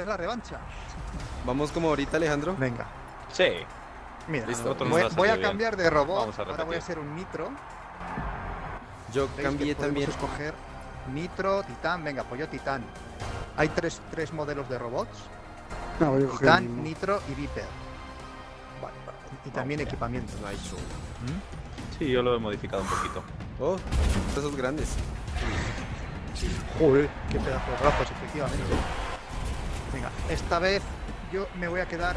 es la revancha. Vamos como ahorita, Alejandro. Venga. Sí. Mira, Listo. Voy, a cambiar de robot. Vamos a Ahora voy a hacer un nitro. Yo ¿Veis que cambié también. escoger nitro, titán. Venga, pues yo titán. Hay tres, tres modelos de robots. No, voy a coger el Titán, nitro y viper. Vale, vale. Y también equipamiento. Nitro. Sí, yo lo he modificado un poquito. Oh, esos grandes. Joder, qué pedazo de brazos, efectivamente. Venga, esta vez yo me voy a quedar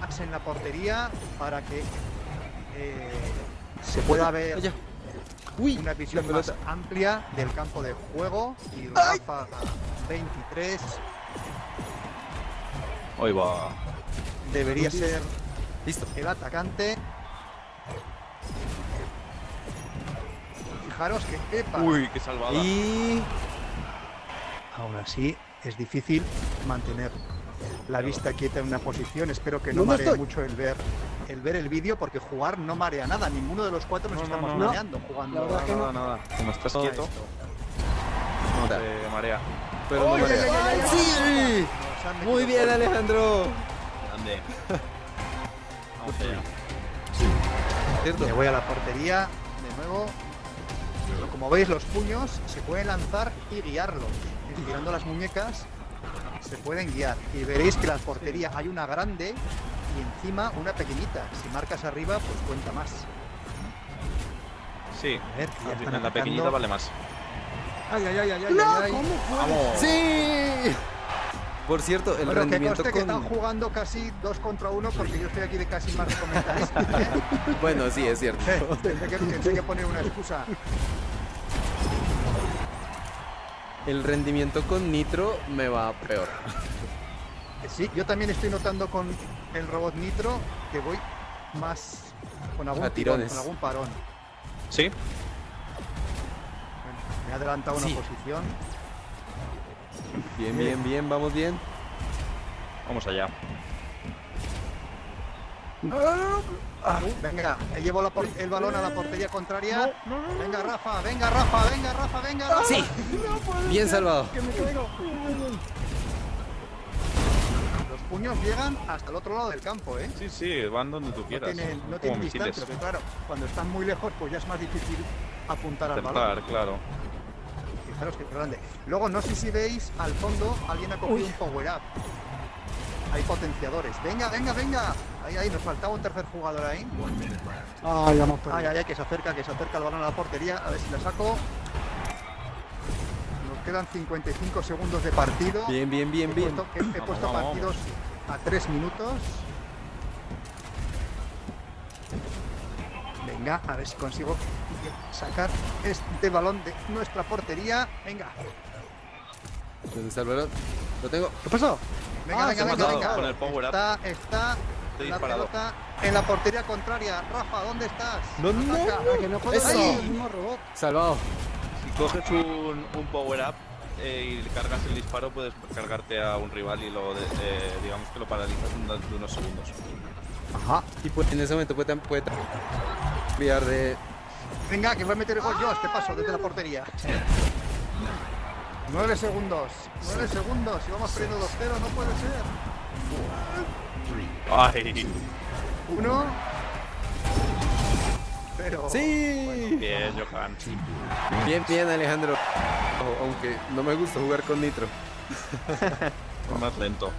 más en la portería para que eh, se pueda ver Allá. Uy, una visión más amplia del campo de juego y Rafa 23 Hoy va. debería ser Listo. el atacante. Fijaros que epa, Uy, qué salvada. Y. aún así es difícil mantener la vista quieta en una posición. Espero que no ¿Dónde maree estoy? mucho el ver el ver el vídeo porque jugar no marea nada. Ninguno de los cuatro nos No, no, estamos no, no. mareando jugando. Nada, nada. Como estás quieto, esto. no te marea. Pero no ¡Ay, marea. Muy bien. Alejandro. Grande. Vamos allá. ¿Cierto? Me voy a la portería de nuevo. Como veis, los puños se pueden lanzar y guiarlos. Estirando las muñecas se pueden guiar. Y veréis que la portería hay una grande y encima una pequeñita. Si marcas arriba, pues cuenta más. Sí. A ver, ya están En la pequeñita vale más. Ay, ay, ay, ay, ay, No, ay, ay. ¿cómo? Vamos. ¡Sí! Por cierto, el Bueno, que rendimiento conste que están con. jugando casi dos contra uno porque yo estoy aquí de casi más de comentarista. ¿eh? Bueno, sí, es cierto. Tendré que, tendré que poner una excusa. El rendimiento con Nitro me va peor. Sí, yo también estoy notando con el robot Nitro que voy más con algún A tirón, con algún parón. Sí. Bueno, me he adelantado una Sí. posición. Bien, bien, bien, vamos bien. Vamos allá. Ah, venga, eh, llevo la el balón a la portería contraria. venga, Rafa, venga, Rafa, venga, Rafa, venga, Rafa. Sí. Bien salvado. Que me caigo. Los puños llegan hasta el otro lado del campo, ¿eh? Sí, sí, van donde tú No quieras. tienen, no tienen distancia, pero claro, cuando están muy lejos, pues ya es más difícil apuntar al balón. Claro. Fijaros que grande. Luego, no sé si veis al fondo, alguien ha cogido un power up. Hay potenciadores. Venga, venga, venga. Ahí, ahí, nos faltaba un tercer jugador ahí. Ah, ya hemos perdido. ay, ay, que se acerca, que se acerca el balón a la portería. A ver si la saco. Nos quedan 55 segundos de partido. Bien, bien, bien, He bien. puesto, he- he Vamos, puesto vamos, partidos a 3 minutos. Venga, a ver si consigo sacar este balón de nuestra portería. Venga. ¿Dónde está el balón? Lo tengo. ¿Qué pasó? Venga, Ah, venga, venga, con el power up. Está, la disparado. pelota en la portería contraria. Rafa, ¿dónde estás? ¿Dónde? Ataca. Ah, que no Eso. robot. Salvado. Si coges un, un power up eh, y cargas el disparo, puedes cargarte a un rival y lo, de- eh, digamos que lo paralizas durante unos segundos. Ajá. Y pues, en ese momento puede, puede cambiar de. Venga, que voy a meter el gol yo a este paso desde la portería. 9 segundos. 9 segundos. Si vamos perdiendo 2-0, no puede ser. ¡Ay! Uno. Pero. ¡Sí! Bien, Johan. Bien, bien, Alejandro. Aunque no me gusta jugar con Nitro. Más lento.